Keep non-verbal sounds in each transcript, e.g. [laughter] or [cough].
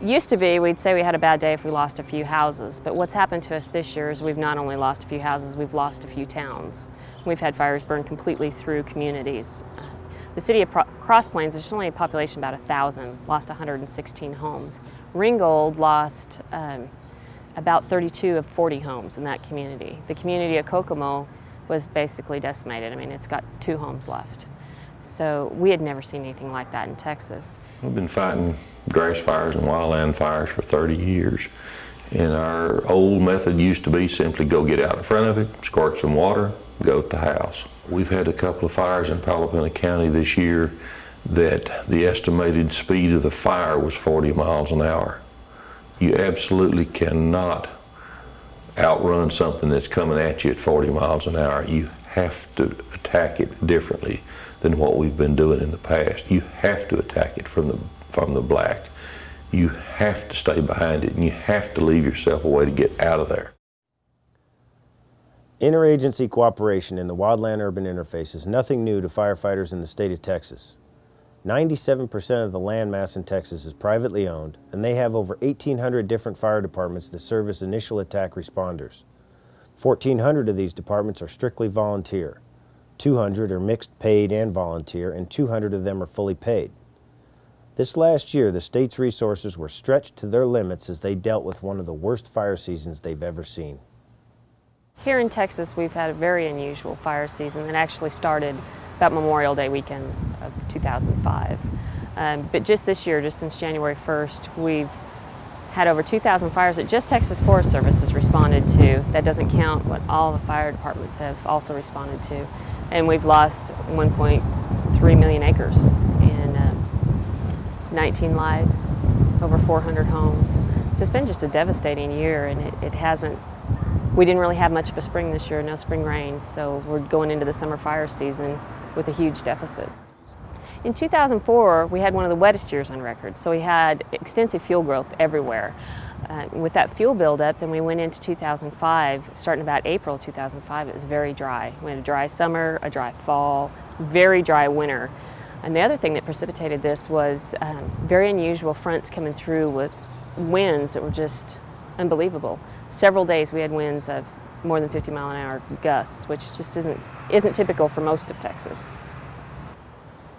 Used to be, we'd say we had a bad day if we lost a few houses, but what's happened to us this year is we've not only lost a few houses, we've lost a few towns. We've had fires burn completely through communities. The city of Cross Plains, which is only a population about 1,000, lost 116 homes. Ringgold lost um, about 32 of 40 homes in that community. The community of Kokomo was basically decimated. I mean, it's got two homes left. So we had never seen anything like that in Texas. We've been fighting grass fires and wildland fires for 30 years. And our old method used to be simply go get out in front of it, squirt some water, go to the house. We've had a couple of fires in Palo Pinto County this year that the estimated speed of the fire was 40 miles an hour. You absolutely cannot outrun something that's coming at you at 40 miles an hour. You have to attack it differently than what we've been doing in the past. You have to attack it from the, from the black. You have to stay behind it and you have to leave yourself a way to get out of there. Interagency cooperation in the wildland-urban interface is nothing new to firefighters in the state of Texas. 97% of the land mass in Texas is privately owned, and they have over 1,800 different fire departments that serve as initial attack responders. 1,400 of these departments are strictly volunteer. 200 are mixed paid and volunteer, and 200 of them are fully paid. This last year, the state's resources were stretched to their limits as they dealt with one of the worst fire seasons they've ever seen. Here in Texas, we've had a very unusual fire season that actually started about Memorial Day weekend of 2005. Um, but just this year, just since January 1st, we've had over 2,000 fires that just Texas Forest Service has responded to. That doesn't count what all the fire departments have also responded to. And we've lost 1.3 million acres and uh, 19 lives, over 400 homes. So it's been just a devastating year and it, it hasn't, we didn't really have much of a spring this year, no spring rains, so we're going into the summer fire season with a huge deficit. In 2004, we had one of the wettest years on record, so we had extensive fuel growth everywhere. Uh, with that fuel buildup, then we went into 2005, starting about April 2005, it was very dry. We had a dry summer, a dry fall, very dry winter. And the other thing that precipitated this was um, very unusual fronts coming through with winds that were just unbelievable. Several days we had winds of more than 50 mile an hour gusts, which just isn't, isn't typical for most of Texas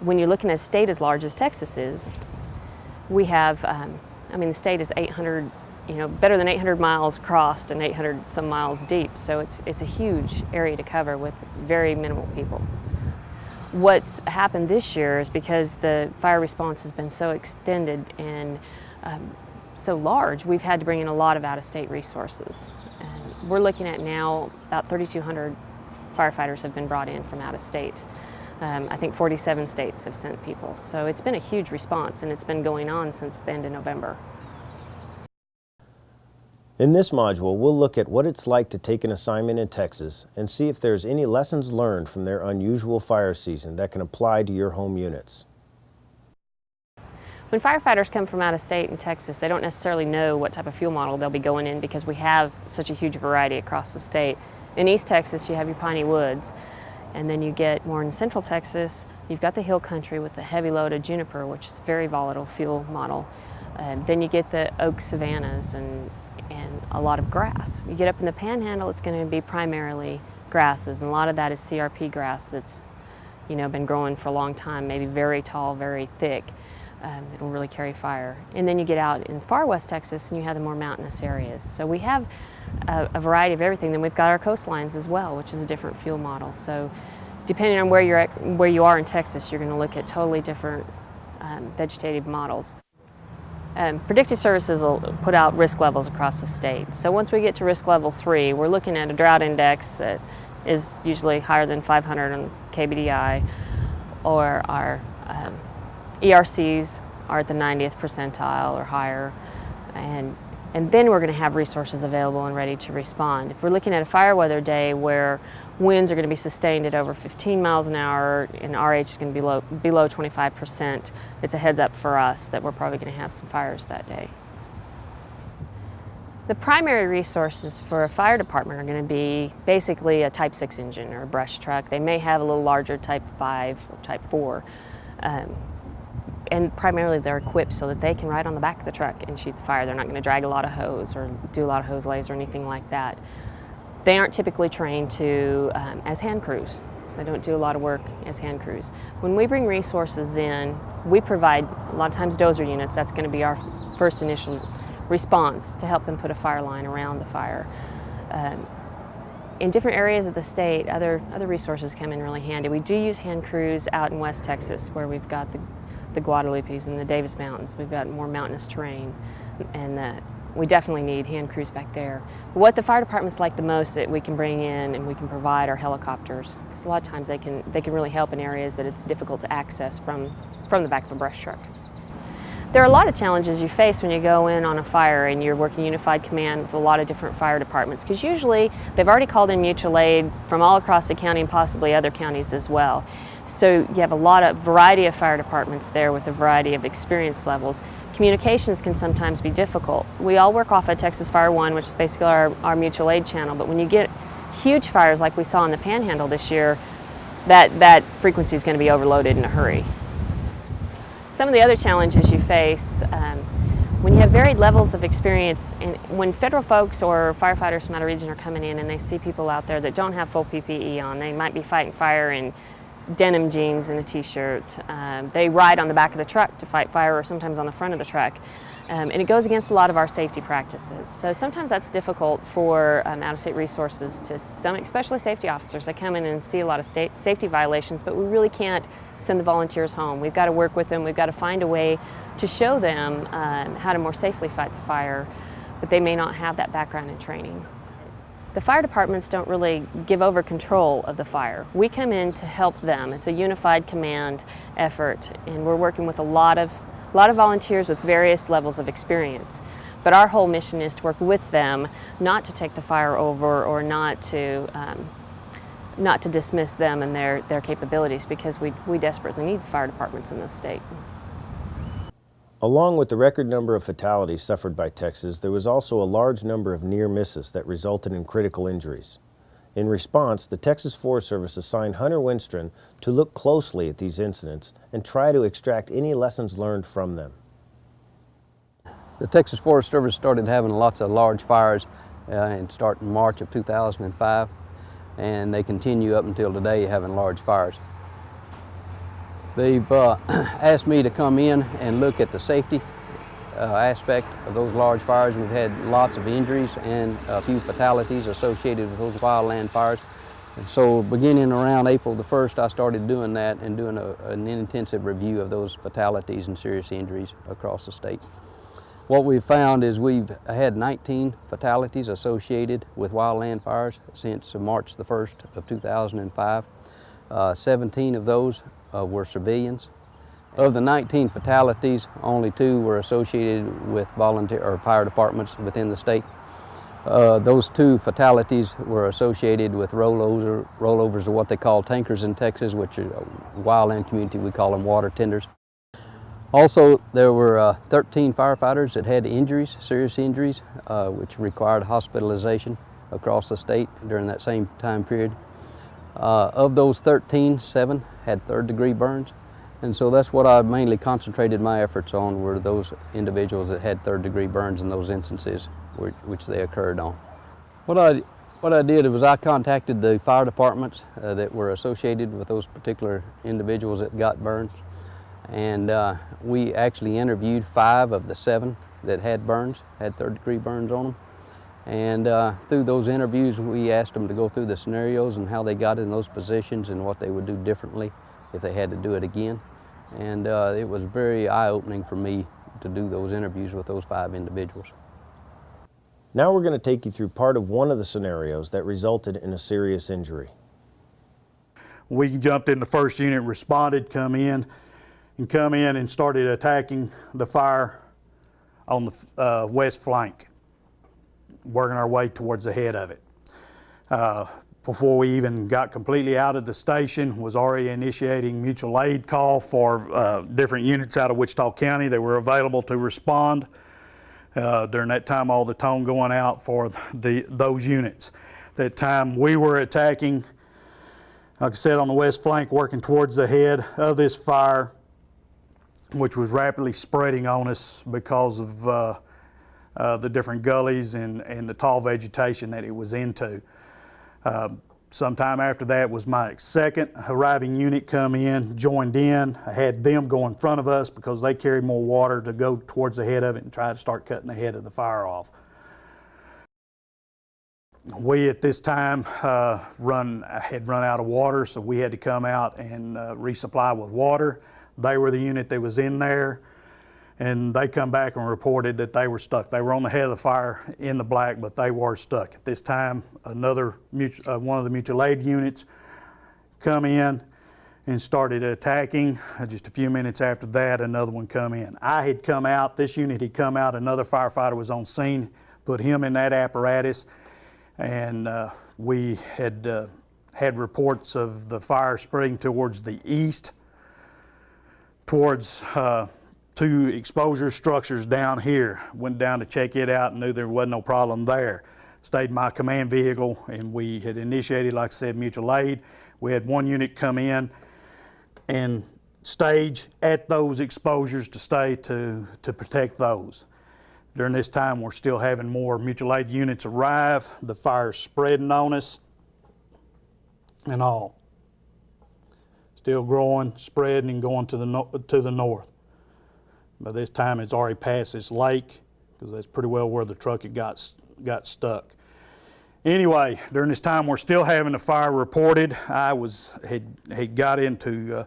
when you're looking at a state as large as Texas is, we have, um, I mean, the state is 800, you know, better than 800 miles across and 800 some miles deep. So it's, it's a huge area to cover with very minimal people. What's happened this year is because the fire response has been so extended and um, so large, we've had to bring in a lot of out-of-state resources. And we're looking at now about 3,200 firefighters have been brought in from out of state. Um, I think 47 states have sent people. So it's been a huge response and it's been going on since the end of November. In this module, we'll look at what it's like to take an assignment in Texas and see if there's any lessons learned from their unusual fire season that can apply to your home units. When firefighters come from out of state in Texas, they don't necessarily know what type of fuel model they'll be going in because we have such a huge variety across the state. In East Texas, you have your piney woods. And then you get more in central Texas, you've got the hill country with the heavy load of juniper, which is a very volatile fuel model. Uh, then you get the oak savannas and, and a lot of grass. You get up in the panhandle, it's going to be primarily grasses, and a lot of that is CRP grass that's you know, been growing for a long time, maybe very tall, very thick. Um, it'll really carry fire. And then you get out in far west Texas and you have the more mountainous areas. So we have a, a, variety of everything. Then we've got our coastlines as well, which is a different fuel model. So depending on where, you're at, where you are in Texas, you're going to look at totally different um, vegetative models. Um, predictive services will put out risk levels across the state. So once we get to risk level three, we're looking at a drought index that is usually higher than 500 on KBDI, or our um, ERCs are at the 90th percentile or higher, and and then we're going to have resources available and ready to respond. If we're looking at a fire weather day where winds are going to be sustained at over 15 miles an hour and RH is going to be below, below 25%, it's a heads up for us that we're probably going to have some fires that day. The primary resources for a fire department are going to be basically a Type 6 engine or a brush truck. They may have a little larger Type 5 or Type 4. Um, and primarily they're equipped so that they can ride on the back of the truck and shoot the fire. They're not going to drag a lot of hose or do a lot of hose lays or anything like that. They aren't typically trained to um, as hand crews. They don't do a lot of work as hand crews. When we bring resources in, we provide a lot of times dozer units. That's going to be our first initial response to help them put a fire line around the fire. Um, in different areas of the state, other, other resources come in really handy. We do use hand crews out in West Texas where we've got the, the Guadalupes and the Davis Mountains. We've got more mountainous terrain and the, we definitely need hand crews back there. But what the fire departments like the most that we can bring in and we can provide are helicopters. Because a lot of times they can, they can really help in areas that it's difficult to access from, from the back of a brush truck. There are a lot of challenges you face when you go in on a fire and you're working unified command with a lot of different fire departments because usually they've already called in mutual aid from all across the county and possibly other counties as well. So you have a lot of variety of fire departments there with a variety of experience levels. Communications can sometimes be difficult. We all work off of Texas Fire One, which is basically our, our mutual aid channel, but when you get huge fires like we saw in the Panhandle this year, that, that frequency is going to be overloaded in a hurry. Some of the other challenges you face um, when you have varied levels of experience, and when federal folks or firefighters from out of region are coming in and they see people out there that don't have full PPE on, they might be fighting fire in denim jeans and a t-shirt. Um, they ride on the back of the truck to fight fire or sometimes on the front of the truck. Um, and it goes against a lot of our safety practices. So sometimes that's difficult for um, out-of-state resources to stomach, especially safety officers They come in and see a lot of state safety violations, but we really can't send the volunteers home. We've got to work with them. We've got to find a way to show them um, how to more safely fight the fire, but they may not have that background and training. The fire departments don't really give over control of the fire. We come in to help them. It's a unified command effort, and we're working with a lot of a lot of volunteers with various levels of experience. But our whole mission is to work with them, not to take the fire over or not to, um, not to dismiss them and their, their capabilities because we, we desperately need the fire departments in this state. Along with the record number of fatalities suffered by Texas, there was also a large number of near misses that resulted in critical injuries. In response, the Texas Forest Service assigned Hunter Winstron to look closely at these incidents and try to extract any lessons learned from them. The Texas Forest Service started having lots of large fires uh, and start in March of 2005 and they continue up until today having large fires. They've uh, [clears throat] asked me to come in and look at the safety uh, aspect of those large fires. We've had lots of injuries and a few fatalities associated with those wildland fires. And so beginning around April the 1st, I started doing that and doing a, an intensive review of those fatalities and serious injuries across the state. What we've found is we've had 19 fatalities associated with wildland fires since March the 1st of 2005. Uh, 17 of those uh, were civilians. Of the 19 fatalities, only two were associated with volunteer or fire departments within the state. Uh, those two fatalities were associated with rollover, rollovers of what they call tankers in Texas, which is a wildland community, we call them water tenders. Also, there were uh, 13 firefighters that had injuries, serious injuries, uh, which required hospitalization across the state during that same time period. Uh, of those 13, seven had third degree burns. And so that's what I mainly concentrated my efforts on were those individuals that had third degree burns in those instances which, which they occurred on. What I, what I did was I contacted the fire departments uh, that were associated with those particular individuals that got burns. And uh, we actually interviewed five of the seven that had burns, had third degree burns on them. And uh, through those interviews, we asked them to go through the scenarios and how they got in those positions and what they would do differently if they had to do it again. And uh, it was very eye-opening for me to do those interviews with those five individuals. Now we're going to take you through part of one of the scenarios that resulted in a serious injury. We jumped in the first unit, responded, come in, and come in and started attacking the fire on the uh, west flank, working our way towards the head of it. Uh, before we even got completely out of the station, was already initiating mutual aid call for uh, different units out of Wichita County that were available to respond. Uh, during that time, all the tone going out for the those units. That time we were attacking, like I said, on the west flank, working towards the head of this fire. which was rapidly spreading on us because of uh, uh, the different gullies and, and the tall vegetation that it was into. Uh, sometime after that was my second arriving unit come in, joined in. I had them go in front of us because they carried more water to go towards the head of it and try to start cutting the head of the fire off. We at this time uh, run had run out of water, so we had to come out and uh, resupply with water. They were the unit that was in there, and they come back and reported that they were stuck. They were on the head of the fire in the black, but they were stuck. At this time, another uh, one of the mutual aid units come in and started attacking. Uh, Just a few minutes after that, another one come in. I had come out, this unit had come out, another firefighter was on scene, put him in that apparatus, and uh, we had uh, had reports of the fire spreading towards the east, towards uh, two exposure structures down here. Went down to check it out and knew there wasn't no problem there. Stayed my command vehicle and we had initiated, like I said, mutual aid. We had one unit come in and stage at those exposures to stay to, to protect those. During this time, we're still having more mutual aid units arrive. The fire's spreading on us and all. Still growing, spreading, and going to the, no- to the north. By this time, it's already past this lake, because that's pretty well where the truck had got, got stuck. Anyway, during this time, we're still having the fire reported. I was, had, had got into uh,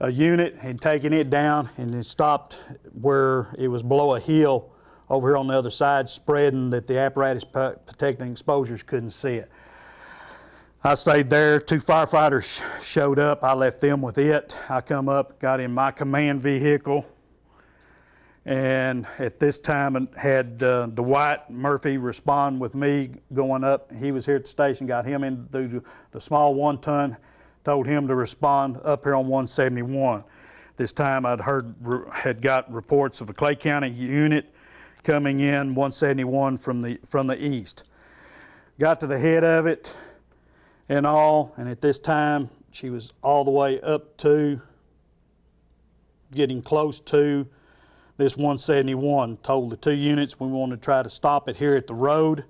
a unit, had taken it down, and it stopped where it was below a hill over here on the other side, spreading that the apparatus pa- protecting exposures couldn't see it. I stayed there. Two firefighters sh- showed up. I left them with it. I come up, got in my command vehicle, and at this time had uh, Dwight Murphy respond with me going up. He was here at the station, got him into the small one ton, told him to respond up here on 171. This time I'd heard, had got reports of a Clay County unit coming in 171 from the, from the east. Got to the head of it and all, and at this time she was all the way up to, getting close to this 171. Told the two units we wanted to try to stop it here at the road.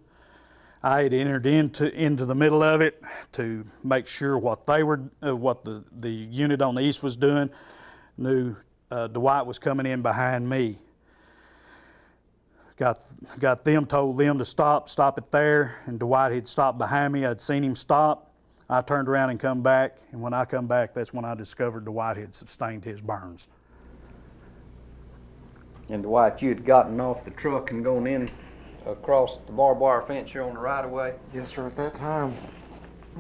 I had entered into into the middle of it to make sure what they were, uh, what the the unit on the east was doing. Knew uh, Dwight was coming in behind me. Got got them told them to stop, stop it there, and Dwight had stopped behind me. I'd seen him stop. I turned around and come back, and when I come back, that's when I discovered Dwight had sustained his burns. And Dwight, you had gotten off the truck and gone in across the barbed wire fence here on the right of way. Yes, sir. At that time,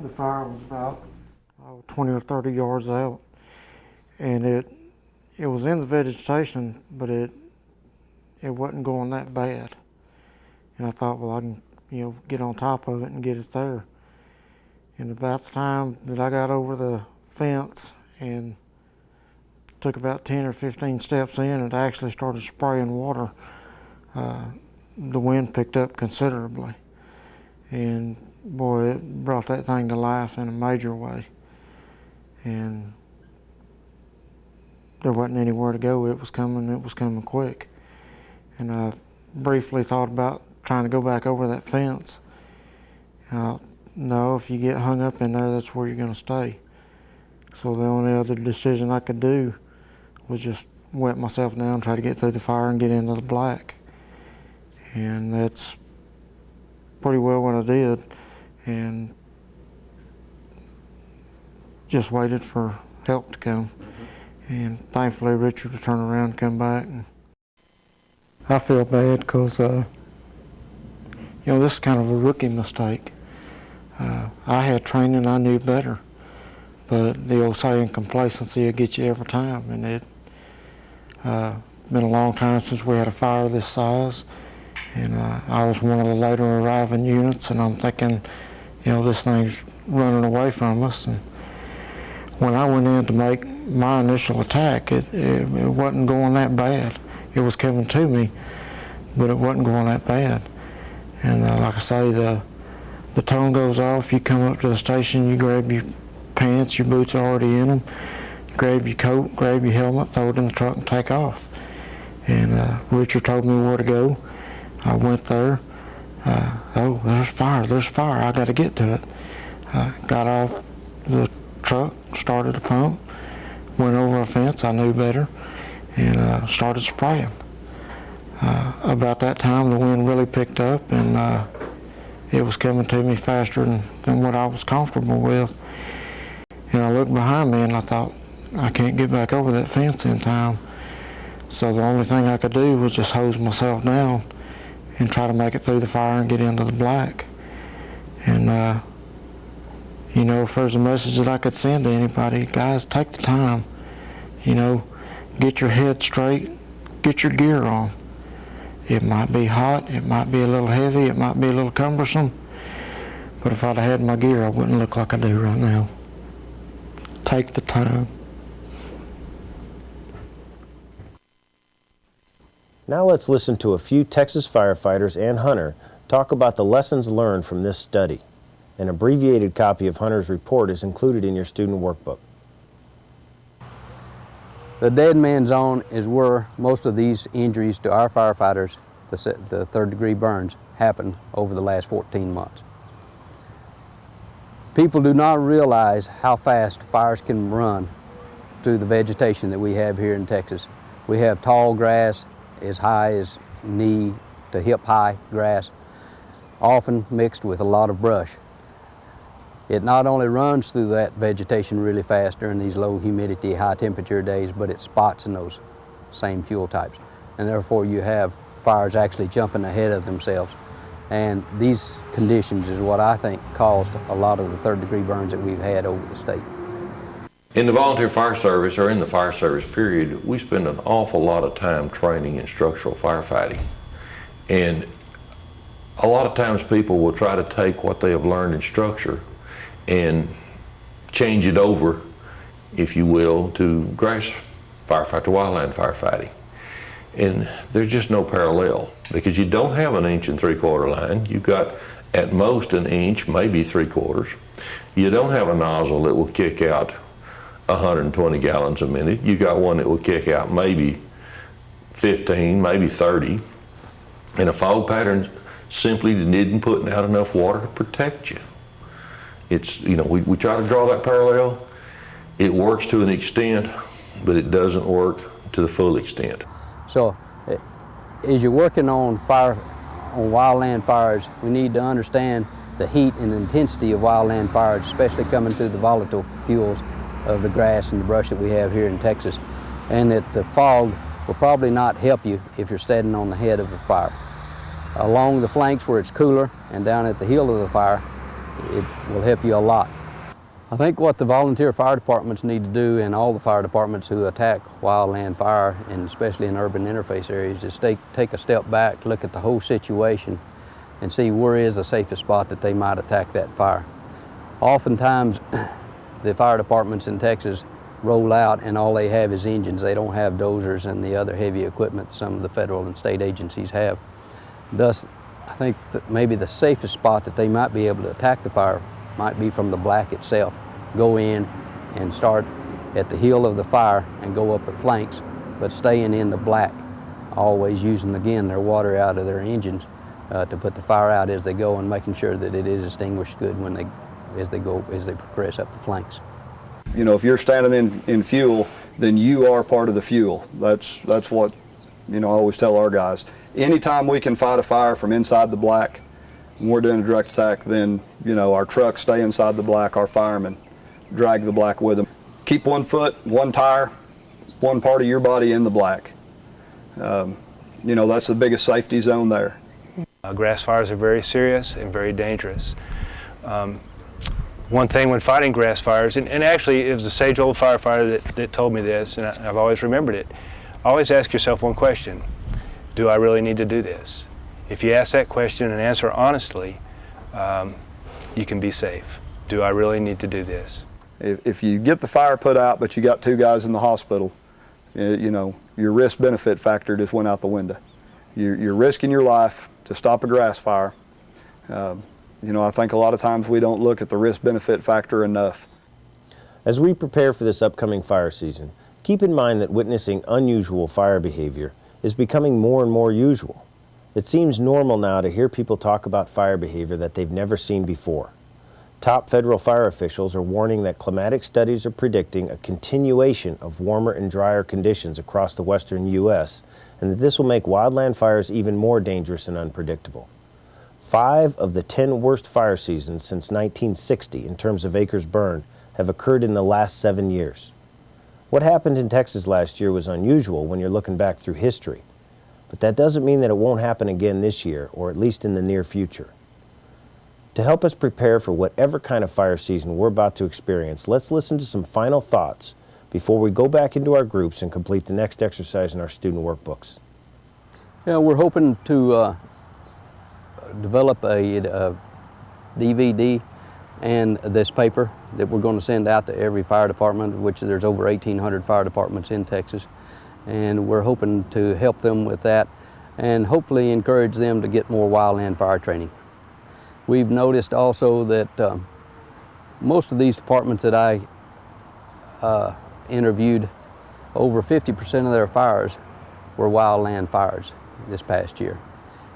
the fire was about oh, 20 or 30 yards out, and it it was in the vegetation, but it it wasn't going that bad. And I thought, well, I can you know get on top of it and get it there. And about the time that I got over the fence and took about 10 or 15 steps in, it actually started spraying water. Uh, the wind picked up considerably and boy, it brought that thing to life in a major way. And there wasn't anywhere to go. It was coming. It was coming quick. And I briefly thought about trying to go back over that fence. Uh, no, if you get hung up in there, that's where you're going to stay. So the only other decision I could do was just wet myself down, try to get through the fire and get into the black. And that's pretty well what I did, and just waited for help to come. And thankfully, Richard would turn around and come back. And I feel bad because, uh, you know, this is kind of a rookie mistake. Uh, I had training, I knew better, but the old saying, complacency will get you every time, and it uh, been a long time since we had a fire this size. And uh, I was one of the later arriving units, and I'm thinking, you know, this thing's running away from us. And when I went in to make my initial attack, it, it, it wasn't going that bad. It was coming to me, but it wasn't going that bad. And uh, like I say, the the tone goes off. You come up to the station, you grab your pants, your boots are already in them. Grab your coat, grab your helmet, throw it in the truck, and take off. And uh, Richard told me where to go. I went there. Uh, oh, there's fire, there's fire, I got to get to it. Uh, got off the truck, started the pump, went over a fence, I knew better, and uh, started spraying. Uh, about that time, the wind really picked up, and uh, it was coming to me faster than, than what I was comfortable with. And I looked behind me and I thought, I can't get back over that fence in time. So the only thing I could do was just hose myself down and try to make it through the fire and get into the black. And, uh, you know, if there's a message that I could send to anybody, guys, take the time. You know, get your head straight, get your gear on. It might be hot, it might be a little heavy, it might be a little cumbersome, but if I'd had my gear, I wouldn't look like I do right now. Take the time. Now let's listen to a few Texas firefighters and Hunter talk about the lessons learned from this study. An abbreviated copy of Hunter's report is included in your student workbook. The dead man zone is where most of these injuries to our firefighters, the, the third degree burns, happened over the last 14 months. People do not realize how fast fires can run through the vegetation that we have here in Texas. We have tall grass as high as knee to hip high grass, often mixed with a lot of brush. It not only runs through that vegetation really fast during these low humidity, high temperature days, but it spots in those same fuel types. And therefore you have fires actually jumping ahead of themselves. And these conditions is what I think caused a lot of the third degree burns that we've had over the state. In the volunteer fire service or in the fire service period, we spend an awful lot of time training in structural firefighting. And a lot of times people will try to take what they have learned in structure and change it over, if you will, to grass firefighting, to wildland firefighting. And there's just no parallel because you don't have an inch and three quarter line. You've got at most an inch, maybe three quarters. You don't have a nozzle that will kick out 120 gallons a minute. You got one that will kick out maybe 15, maybe 30. And a fog pattern simply didn't put out enough water to protect you. It's, you know, we, we try to draw that parallel. It works to an extent, but it doesn't work to the full extent. So eh, as you're working on fire, on wildland fires, we need to understand the heat and intensity of wildland fires, especially coming through the volatile fuels of the grass and the brush that we have here in Texas. And that the fog will probably not help you if you're standing on the head of the fire. Along the flanks where it's cooler and down at the heel of the fire, it will help you a lot. I think what the volunteer fire departments need to do and all the fire departments who attack wildland fire and especially in urban interface areas is take, take a step back, look at the whole situation and see where is the safest spot that they might attack that fire. Oftentimes [clears throat] the fire departments in Texas roll out and all they have is engines. They don't have dozers and the other heavy equipment some of the federal and state agencies have. Thus, I think that maybe the safest spot that they might be able to attack the fire might be from the black itself. Go in and start at the heel of the fire and go up the flanks, but staying in the black, always using again their water out of their engines uh, to put the fire out as they go and making sure that it is extinguished good when they, as they go, as they progress up the flanks. You know, if you're standing in, in fuel, then you are part of the fuel. That's, that's what, you know, I always tell our guys. Anytime we can fight a fire from inside the black, when we're doing a direct attack, then, you know, our trucks stay inside the black, our firemen drag the black with them. Keep one foot, one tire, one part of your body in the black. Um, you know, that's the biggest safety zone there. Uh, grass fires are very serious and very dangerous. Um, one thing when fighting grass fires, and, and, actually it was a sage old firefighter that, that told me this, and I, I've always remembered it. Always ask yourself one question, do I really need to do this? If you ask that question and answer honestly, um, you can be safe. Do I really need to do this? If, if you get the fire put out, but you got two guys in the hospital, you know, your risk benefit factor just went out the window. You're, you're risking your life to stop a grass fire. Um, you know, I think a lot of times we don't look at the risk benefit factor enough. As we prepare for this upcoming fire season, keep in mind that witnessing unusual fire behavior is becoming more and more usual. It seems normal now to hear people talk about fire behavior that they've never seen before. Top federal fire officials are warning that climatic studies are predicting a continuation of warmer and drier conditions across the western U.S., and that this will make wildland fires even more dangerous and unpredictable. Five of the 10 worst fire seasons since 1960 in terms of acres burned have occurred in the last seven years. What happened in Texas last year was unusual when you're looking back through history, but that doesn't mean that it won't happen again this year, or at least in the near future. To help us prepare for whatever kind of fire season we're about to experience, let's listen to some final thoughts before we go back into our groups and complete the next exercise in our student workbooks. Yeah, we're hoping to uh, develop a, a DVD and this paper that we're going to send out to every fire department, which there's over 1,800 fire departments in Texas. And we're hoping to help them with that and hopefully encourage them to get more wildland fire training. We've noticed also that um, most of these departments that I uh, interviewed, over 50% of their fires were wildland fires this past year.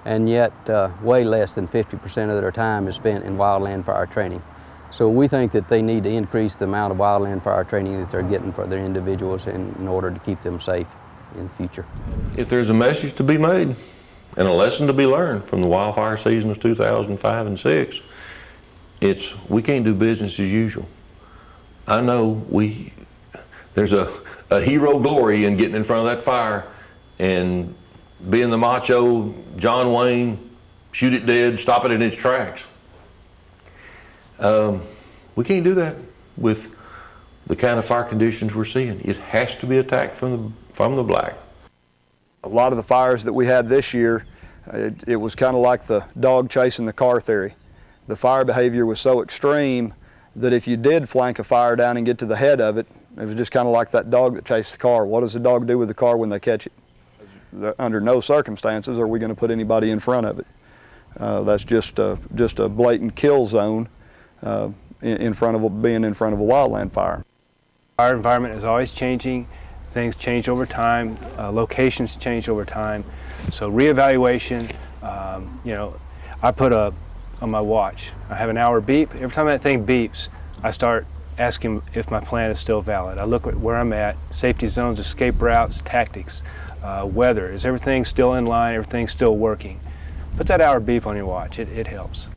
And yet, uh, way less than 50% of their time is spent in wildland fire training. So we think that they need to increase the amount of wildland fire training that they're getting for their individuals in, in order to keep them safe in the future. If there's a message to be made and a lesson to be learned from the wildfire season of 2005 and 6, it's we can't do business as usual. I know we, there's a, a hero glory in getting in front of that fire and being the macho John Wayne, shoot it dead, stop it in its tracks. Um, we can't do that with the kind of fire conditions we're seeing. It has to be attacked from the, from the black. A lot of the fires that we had this year, it, it was kind of like the dog chasing the car theory. The fire behavior was so extreme that if you did flank a fire down and get to the head of it, it was just kind of like that dog that chased the car. What does the dog do with the car when they catch it? Under no circumstances are we going to put anybody in front of it. Uh, that's just a, just a blatant kill zone uh, in, in front of a, being in front of a wildland fire. Our environment is always changing. Things change over time. Uh, locations change over time. So reevaluation, um, you know, I put a, on my watch, I have an hour beep. Every time that thing beeps, I start asking if my plan is still valid. I look at where I'm at, safety zones, escape routes, tactics, uh, weather. Is everything still in line? Everything still working? Put that hour beep on your watch. It, it helps.